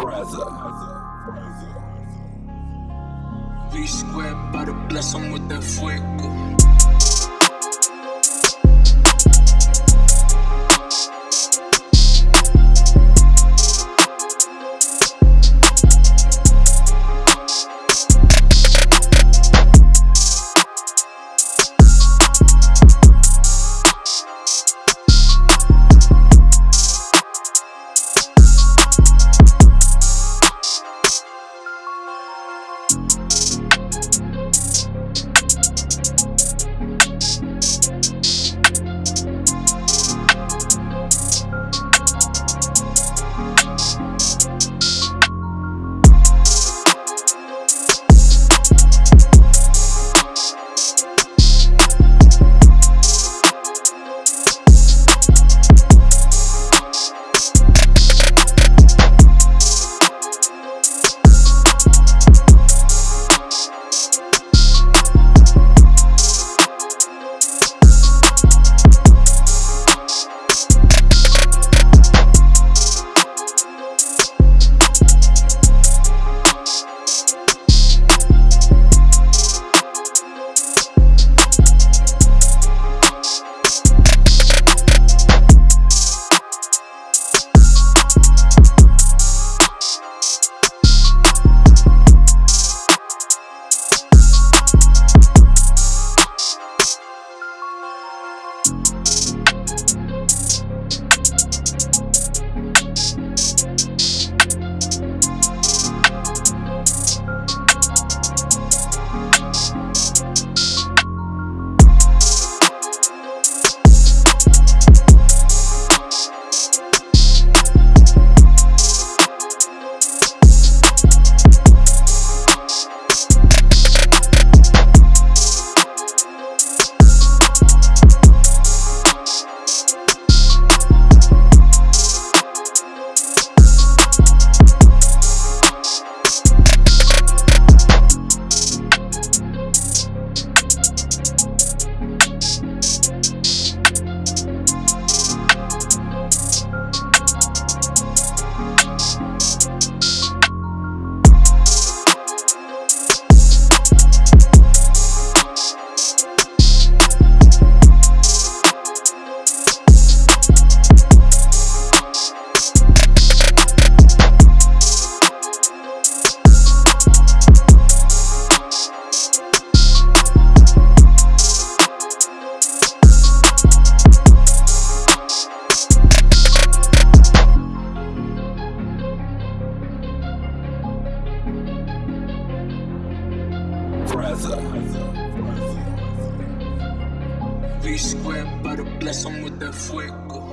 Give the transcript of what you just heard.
Brother. V squared, about to bless him with that fuego. V squared, but bless him with that fuego.